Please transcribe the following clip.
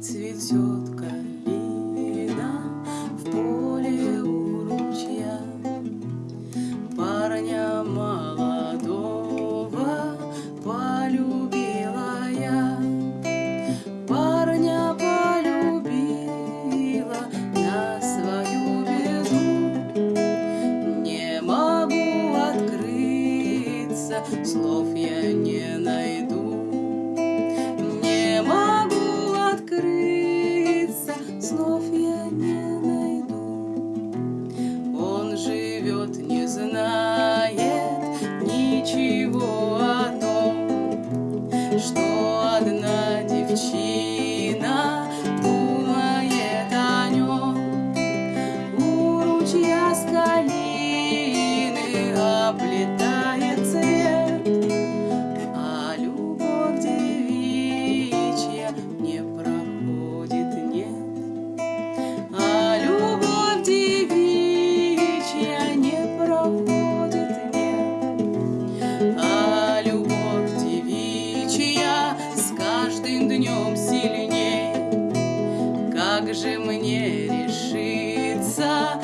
цветет калина в поле у ручья. Парня молодого полюбила я, парня полюбила на свою беду. Не могу открыться, слов я не снов я не найду. Он живет, не зная. А любовь девичья с каждым днем сильней. Как же мне решиться?